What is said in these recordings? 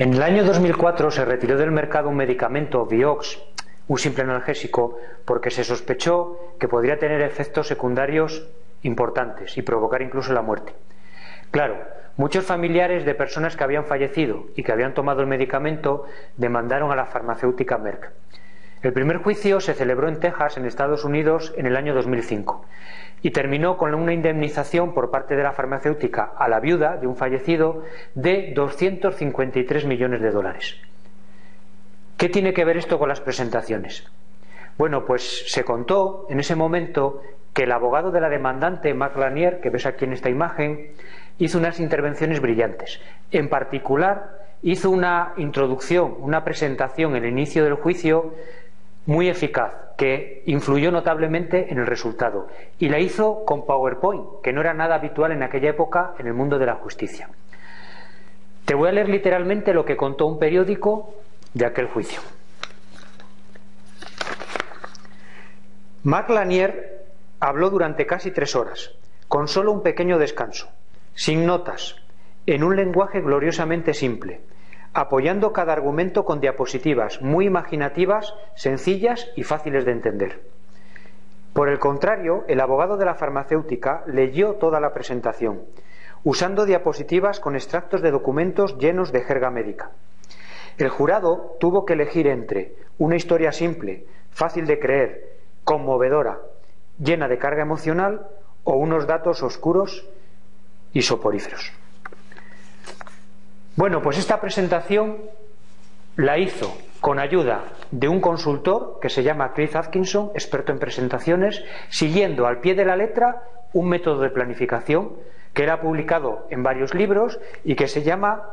En el año 2004 se retiró del mercado un medicamento, Vioxx, un simple analgésico, porque se sospechó que podría tener efectos secundarios importantes y provocar incluso la muerte. Claro, muchos familiares de personas que habían fallecido y que habían tomado el medicamento demandaron a la farmacéutica Merck. El primer juicio se celebró en Texas, en Estados Unidos, en el año 2005 y terminó con una indemnización por parte de la farmacéutica a la viuda de un fallecido de 253 millones de dólares. ¿Qué tiene que ver esto con las presentaciones? Bueno, pues se contó en ese momento que el abogado de la demandante, Marc Lanier, que ves aquí en esta imagen, hizo unas intervenciones brillantes. En particular, hizo una introducción, una presentación en el inicio del juicio muy eficaz, que influyó notablemente en el resultado. Y la hizo con PowerPoint, que no era nada habitual en aquella época en el mundo de la justicia. Te voy a leer literalmente lo que contó un periódico de aquel juicio. Marc Lanier habló durante casi tres horas, con solo un pequeño descanso, sin notas, en un lenguaje gloriosamente simple, apoyando cada argumento con diapositivas muy imaginativas, sencillas y fáciles de entender. Por el contrario, el abogado de la farmacéutica leyó toda la presentación, usando diapositivas con extractos de documentos llenos de jerga médica. El jurado tuvo que elegir entre una historia simple, fácil de creer, conmovedora, llena de carga emocional, o unos datos oscuros y soporíferos. Bueno, pues esta presentación la hizo con ayuda de un consultor que se llama Chris Atkinson, experto en presentaciones, siguiendo al pie de la letra un método de planificación que era publicado en varios libros y que se llama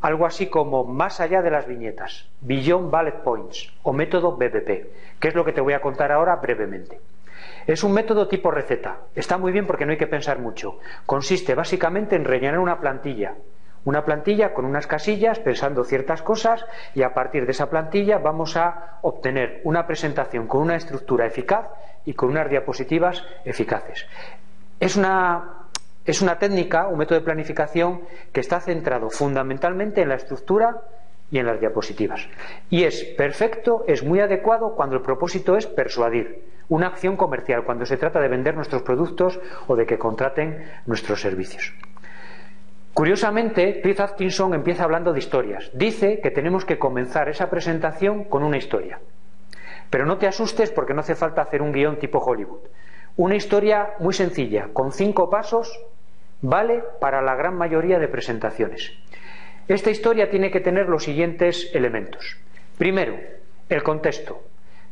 algo así como Más allá de las viñetas, Beyond Bullet Points o método BBP, que es lo que te voy a contar ahora brevemente. Es un método tipo receta. Está muy bien porque no hay que pensar mucho. Consiste básicamente en rellenar una plantilla una plantilla con unas casillas pensando ciertas cosas y a partir de esa plantilla vamos a obtener una presentación con una estructura eficaz y con unas diapositivas eficaces. Es una, es una técnica, un método de planificación que está centrado fundamentalmente en la estructura y en las diapositivas. Y es perfecto, es muy adecuado cuando el propósito es persuadir, una acción comercial, cuando se trata de vender nuestros productos o de que contraten nuestros servicios. Curiosamente, Chris Atkinson empieza hablando de historias. Dice que tenemos que comenzar esa presentación con una historia. Pero no te asustes porque no hace falta hacer un guion tipo Hollywood. Una historia muy sencilla, con cinco pasos, vale para la gran mayoría de presentaciones. Esta historia tiene que tener los siguientes elementos. Primero, el contexto.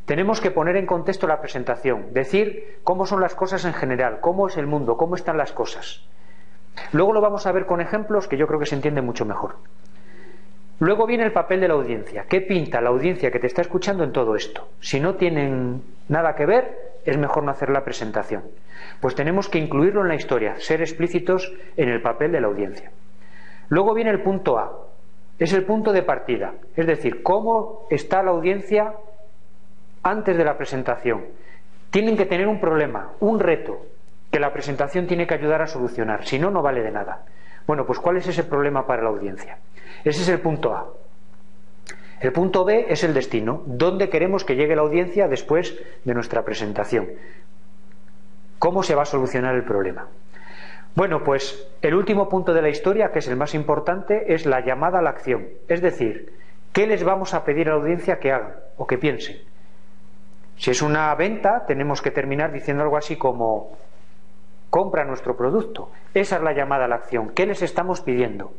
Tenemos que poner en contexto la presentación, decir cómo son las cosas en general, cómo es el mundo, cómo están las cosas. Luego lo vamos a ver con ejemplos que yo creo que se entiende mucho mejor. Luego viene el papel de la audiencia. ¿Qué pinta la audiencia que te está escuchando en todo esto? Si no tienen nada que ver, es mejor no hacer la presentación. Pues tenemos que incluirlo en la historia, ser explícitos en el papel de la audiencia. Luego viene el punto A. Es el punto de partida. Es decir, cómo está la audiencia antes de la presentación. Tienen que tener un problema, un reto, que la presentación tiene que ayudar a solucionar, si no, no vale de nada. Bueno, pues ¿cuál es ese problema para la audiencia? Ese es el punto A. El punto B es el destino, dónde queremos que llegue la audiencia después de nuestra presentación. ¿Cómo se va a solucionar el problema? Bueno, pues el último punto de la historia, que es el más importante, es la llamada a la acción. Es decir, ¿qué les vamos a pedir a la audiencia que hagan o que piensen? Si es una venta, tenemos que terminar diciendo algo así como compra nuestro producto. Esa es la llamada a la acción. ¿Qué les estamos pidiendo?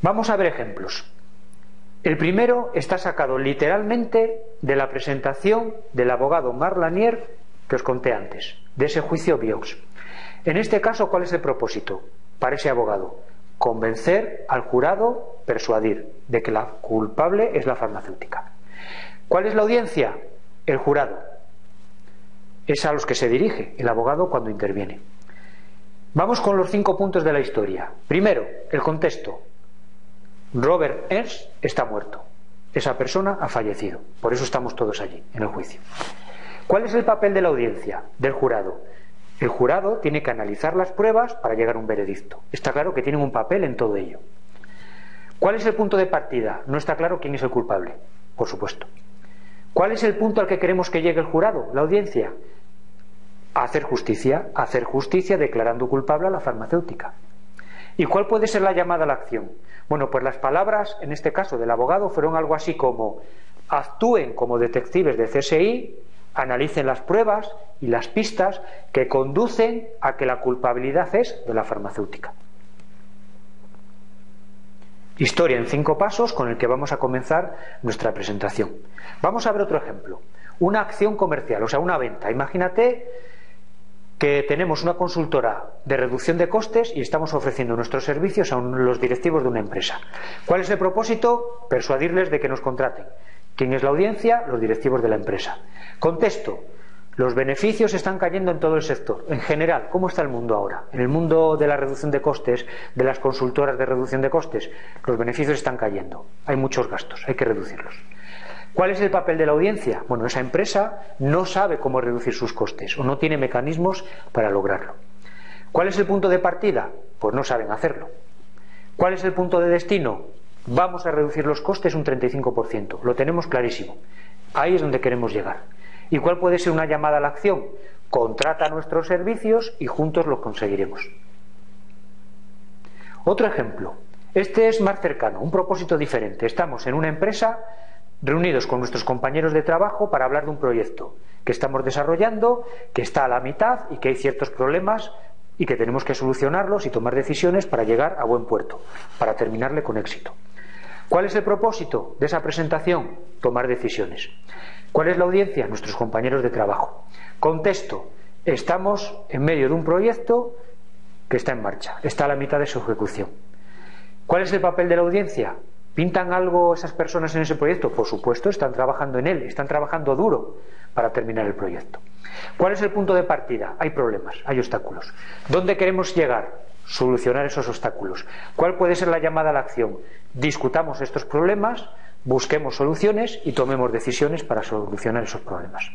Vamos a ver ejemplos. El primero está sacado literalmente de la presentación del abogado Marlanier que os conté antes, de ese juicio Biox. En este caso, ¿cuál es el propósito para ese abogado? Convencer al jurado, persuadir de que la culpable es la farmacéutica. ¿Cuál es la audiencia? El jurado es a los que se dirige el abogado cuando interviene. Vamos con los cinco puntos de la historia. Primero, el contexto. Robert Ernst está muerto. Esa persona ha fallecido. Por eso estamos todos allí, en el juicio. ¿Cuál es el papel de la audiencia, del jurado? El jurado tiene que analizar las pruebas para llegar a un veredicto. Está claro que tienen un papel en todo ello. ¿Cuál es el punto de partida? No está claro quién es el culpable, por supuesto. ¿Cuál es el punto al que queremos que llegue el jurado, la audiencia? hacer justicia, hacer justicia declarando culpable a la farmacéutica. ¿Y cuál puede ser la llamada a la acción? Bueno, pues las palabras, en este caso del abogado, fueron algo así como actúen como detectives de CSI, analicen las pruebas y las pistas que conducen a que la culpabilidad es de la farmacéutica. Historia en cinco pasos con el que vamos a comenzar nuestra presentación. Vamos a ver otro ejemplo. Una acción comercial, o sea, una venta. Imagínate que tenemos una consultora de reducción de costes y estamos ofreciendo nuestros servicios a los directivos de una empresa. ¿Cuál es el propósito? Persuadirles de que nos contraten. ¿Quién es la audiencia? Los directivos de la empresa. Contexto. Los beneficios están cayendo en todo el sector. En general, ¿cómo está el mundo ahora? En el mundo de la reducción de costes, de las consultoras de reducción de costes, los beneficios están cayendo. Hay muchos gastos, hay que reducirlos. ¿Cuál es el papel de la audiencia? Bueno, esa empresa no sabe cómo reducir sus costes o no tiene mecanismos para lograrlo. ¿Cuál es el punto de partida? Pues no saben hacerlo. ¿Cuál es el punto de destino? Vamos a reducir los costes un 35%. Lo tenemos clarísimo. Ahí es donde queremos llegar. ¿Y cuál puede ser una llamada a la acción? Contrata nuestros servicios y juntos lo conseguiremos. Otro ejemplo. Este es más cercano, un propósito diferente. Estamos en una empresa reunidos con nuestros compañeros de trabajo para hablar de un proyecto que estamos desarrollando, que está a la mitad y que hay ciertos problemas y que tenemos que solucionarlos y tomar decisiones para llegar a buen puerto, para terminarle con éxito. ¿Cuál es el propósito de esa presentación? Tomar decisiones. ¿Cuál es la audiencia? Nuestros compañeros de trabajo. Contexto. Estamos en medio de un proyecto que está en marcha, está a la mitad de su ejecución. ¿Cuál es el papel de la audiencia? ¿Pintan algo esas personas en ese proyecto? Por supuesto, están trabajando en él, están trabajando duro para terminar el proyecto. ¿Cuál es el punto de partida? Hay problemas, hay obstáculos. ¿Dónde queremos llegar? Solucionar esos obstáculos. ¿Cuál puede ser la llamada a la acción? Discutamos estos problemas, busquemos soluciones y tomemos decisiones para solucionar esos problemas.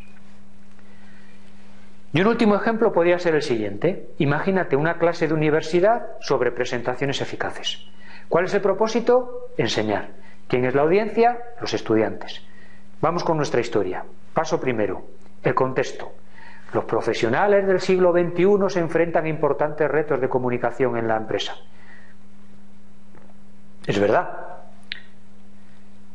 Y un último ejemplo podría ser el siguiente. Imagínate una clase de universidad sobre presentaciones eficaces. ¿Cuál es el propósito? Enseñar. ¿Quién es la audiencia? Los estudiantes. Vamos con nuestra historia. Paso primero, el contexto. Los profesionales del siglo XXI se enfrentan a importantes retos de comunicación en la empresa. Es verdad.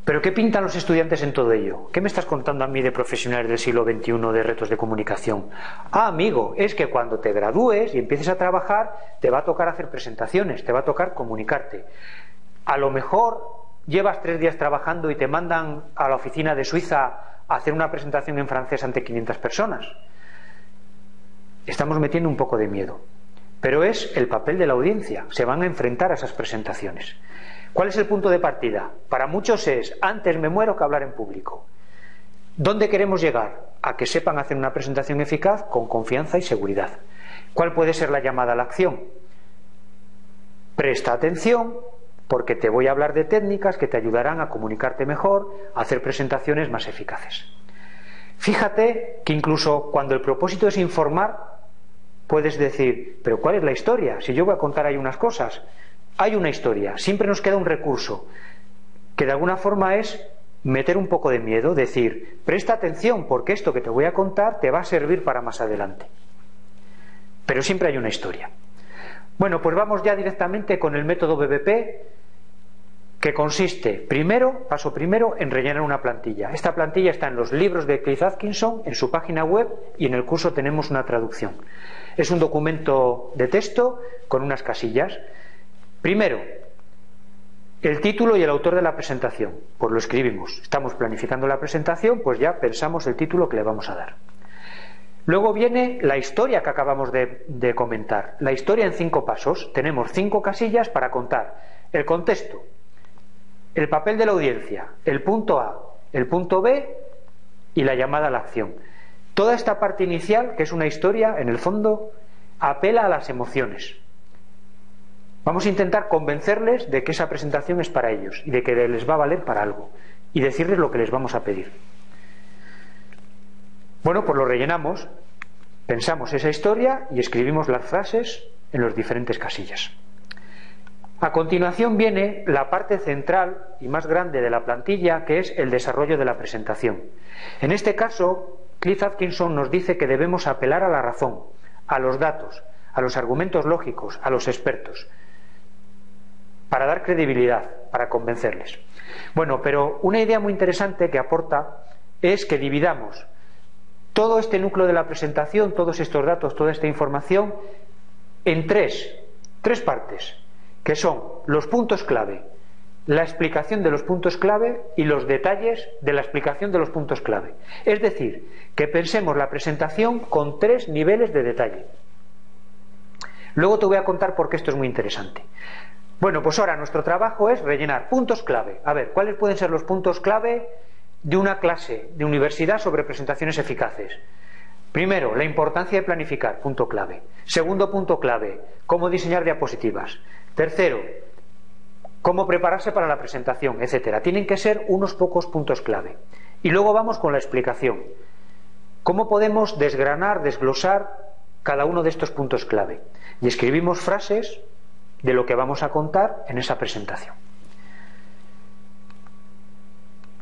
Pero ¿qué pintan los estudiantes en todo ello? ¿Qué me estás contando a mí de profesionales del siglo XXI de retos de comunicación? Ah, amigo, es que cuando te gradúes y empieces a trabajar, te va a tocar hacer presentaciones, te va a tocar comunicarte. A lo mejor llevas tres días trabajando y te mandan a la oficina de Suiza a hacer una presentación en francés ante 500 personas. Estamos metiendo un poco de miedo. Pero es el papel de la audiencia. Se van a enfrentar a esas presentaciones. ¿Cuál es el punto de partida? Para muchos es, antes me muero que hablar en público. ¿Dónde queremos llegar? A que sepan hacer una presentación eficaz con confianza y seguridad. ¿Cuál puede ser la llamada a la acción? Presta atención porque te voy a hablar de técnicas que te ayudarán a comunicarte mejor, a hacer presentaciones más eficaces. Fíjate que incluso cuando el propósito es informar, puedes decir, pero ¿cuál es la historia? Si yo voy a contar ahí unas cosas, hay una historia, siempre nos queda un recurso, que de alguna forma es meter un poco de miedo, decir, presta atención porque esto que te voy a contar te va a servir para más adelante. Pero siempre hay una historia. Bueno, pues vamos ya directamente con el método BBP, que consiste, primero, paso primero, en rellenar una plantilla. Esta plantilla está en los libros de Keith Atkinson, en su página web y en el curso tenemos una traducción. Es un documento de texto con unas casillas. Primero, el título y el autor de la presentación. Pues lo escribimos. Estamos planificando la presentación, pues ya pensamos el título que le vamos a dar. Luego viene la historia que acabamos de, de, comentar. La historia en cinco pasos. Tenemos cinco casillas para contar el contexto, el papel de la audiencia, el punto A, el punto B y la llamada a la acción. Toda esta parte inicial, que es una historia, en el fondo, apela a las emociones. Vamos a intentar convencerles de que esa presentación es para ellos y de que les va a valer para algo y decirles lo que les vamos a pedir. Bueno, pues lo rellenamos, pensamos esa historia y escribimos las frases en los diferentes casillas. A continuación viene la parte central y más grande de la plantilla, que es el desarrollo de la presentación. En este caso, Cliff Atkinson nos dice que debemos apelar a la razón, a los datos, a los argumentos lógicos, a los expertos, para dar credibilidad, para convencerles. Bueno, pero una idea muy interesante que aporta es que dividamos todo este núcleo de la presentación, todos estos datos, toda esta información, en tres, tres partes, que son los puntos clave, la explicación de los puntos clave y los detalles de la explicación de los puntos clave. Es decir, que pensemos la presentación con tres niveles de detalle. Luego te voy a contar por qué esto es muy interesante. Bueno, pues ahora nuestro trabajo es rellenar puntos clave. A ver, ¿cuáles pueden ser los puntos clave de una clase de universidad sobre presentaciones eficaces? Primero, la importancia de planificar, punto clave. Segundo punto clave, cómo diseñar diapositivas. Tercero, cómo prepararse para la presentación, etcétera. Tienen que ser unos pocos puntos clave. Y luego vamos con la explicación. ¿Cómo podemos desgranar, desglosar cada uno de estos puntos clave? Y escribimos frases de lo que vamos a contar en esa presentación.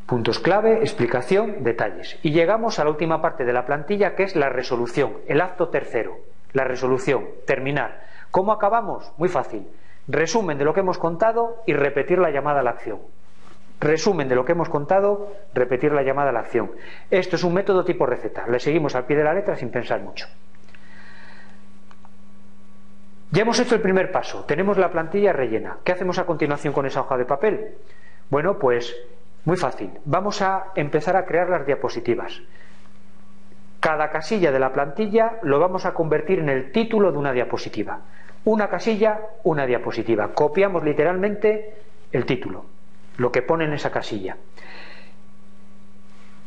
Puntos clave, explicación, detalles. Y llegamos a la última parte de la plantilla que es la resolución, el acto tercero. La resolución, terminar. ¿Cómo acabamos? Muy fácil. Resumen de lo que hemos contado y repetir la llamada a la acción. Resumen de lo que hemos contado, repetir la llamada a la acción. Esto es un método tipo receta. Le seguimos al pie de la letra sin pensar mucho. Ya hemos hecho el primer paso. Tenemos la plantilla rellena. ¿Qué hacemos a continuación con esa hoja de papel? Bueno, pues muy fácil. Vamos a empezar a crear las diapositivas. Cada casilla de la plantilla lo vamos a convertir en el título de una diapositiva. Una casilla, una diapositiva. Copiamos literalmente el título, lo que pone en esa casilla.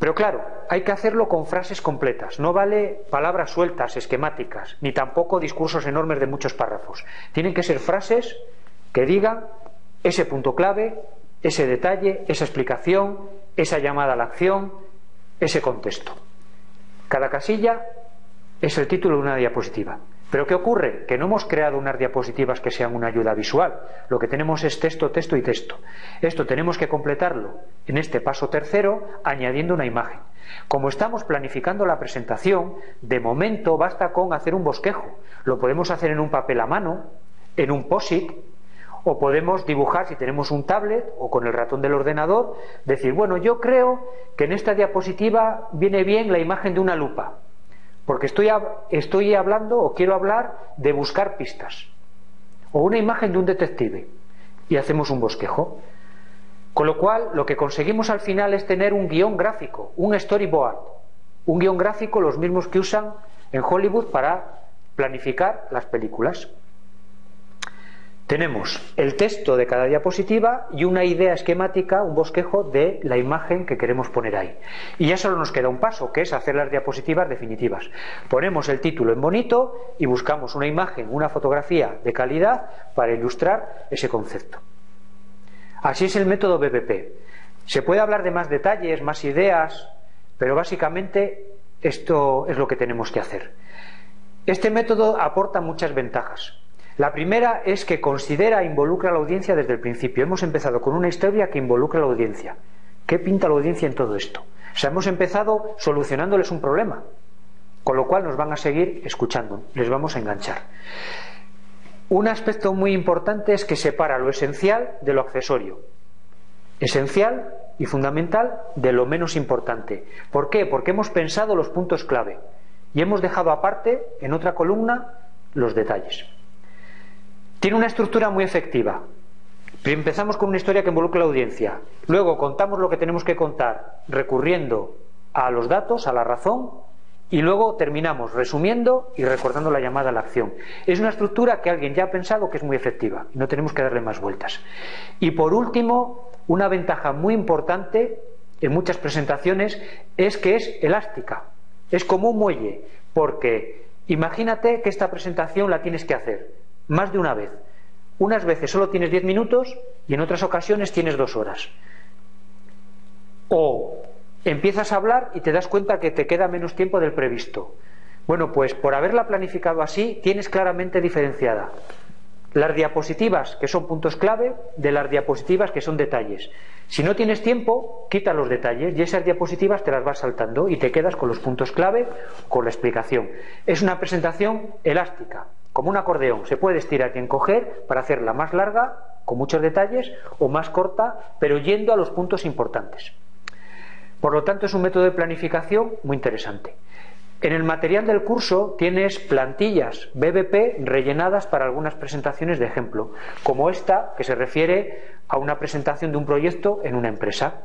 Pero claro, hay que hacerlo con frases completas. No vale palabras sueltas, esquemáticas, ni tampoco discursos enormes de muchos párrafos. Tienen que ser frases que digan ese punto clave, ese detalle, esa explicación, esa llamada a la acción, ese contexto. Cada casilla es el título de una diapositiva. Pero ¿qué ocurre? Que no hemos creado unas diapositivas que sean una ayuda visual. Lo que tenemos es texto, texto y texto. Esto tenemos que completarlo en este paso tercero añadiendo una imagen. Como estamos planificando la presentación, de momento basta con hacer un bosquejo. Lo podemos hacer en un papel a mano, en un POSIT, o podemos dibujar, si tenemos un tablet o con el ratón del ordenador, decir, bueno, yo creo que en esta diapositiva viene bien la imagen de una lupa, porque estoy, estoy hablando o quiero hablar de buscar pistas, o una imagen de un detective, y hacemos un bosquejo. Con lo cual, lo que conseguimos al final es tener un guion gráfico, un storyboard, un guion gráfico, los mismos que usan en Hollywood para planificar las películas. Tenemos el texto de cada diapositiva y una idea esquemática, un bosquejo de la imagen que queremos poner ahí. Y ya solo nos queda un paso, que es hacer las diapositivas definitivas. Ponemos el título en bonito y buscamos una imagen, una fotografía de calidad para ilustrar ese concepto. Así es el método BBP. Se puede hablar de más detalles, más ideas, pero básicamente esto es lo que tenemos que hacer. Este método aporta muchas ventajas. La primera es que considera e involucra a la audiencia desde el principio. Hemos empezado con una historia que involucra a la audiencia. ¿Qué pinta la audiencia en todo esto? O sea, hemos empezado solucionándoles un problema, con lo cual nos van a seguir escuchando, les vamos a enganchar. Un aspecto muy importante es que separa lo esencial de lo accesorio. Esencial y fundamental de lo menos importante. ¿Por qué? Porque hemos pensado los puntos clave y hemos dejado aparte, en otra columna, los detalles. Tiene una estructura muy efectiva. Empezamos con una historia que involucra a la audiencia. Luego contamos lo que tenemos que contar recurriendo a los datos, a la razón, y luego terminamos resumiendo y recordando la llamada a la acción. Es una estructura que alguien ya ha pensado que es muy efectiva no tenemos que darle más vueltas. Y por último, una ventaja muy importante en muchas presentaciones es que es elástica, es como un muelle, porque imagínate que esta presentación la tienes que hacer más de una vez. Unas veces solo tienes 10 minutos y en otras ocasiones tienes dos horas. O empiezas a hablar y te das cuenta que te queda menos tiempo del previsto. Bueno, pues por haberla planificado así, tienes claramente diferenciada las diapositivas que son puntos clave de las diapositivas que son detalles. Si no tienes tiempo, quita los detalles y esas diapositivas te las vas saltando y te quedas con los puntos clave, con la explicación. Es una presentación elástica, como un acordeón. Se puede estirar y encoger para hacerla más larga, con muchos detalles, o más corta, pero yendo a los puntos importantes. Por lo tanto, es un método de planificación muy interesante. En el material del curso tienes plantillas BBP rellenadas para algunas presentaciones de ejemplo, como esta que se refiere a una presentación de un proyecto en una empresa,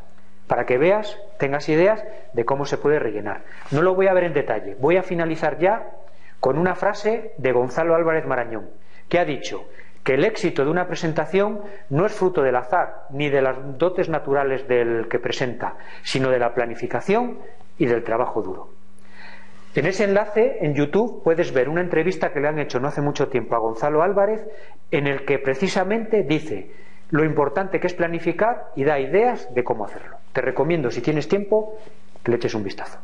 para que veas, tengas ideas de cómo se puede rellenar. No lo voy a ver en detalle, voy a finalizar ya con una frase de Gonzalo Álvarez Marañón, que ha dicho que el éxito de una presentación no es fruto del azar ni de las dotes naturales del que presenta, sino de la planificación y del trabajo duro. En ese enlace, en YouTube, puedes ver una entrevista que le han hecho no hace mucho tiempo a Gonzalo Álvarez, en el que precisamente dice lo importante que es planificar y da ideas de cómo hacerlo. Te recomiendo, si tienes tiempo, que le eches un vistazo.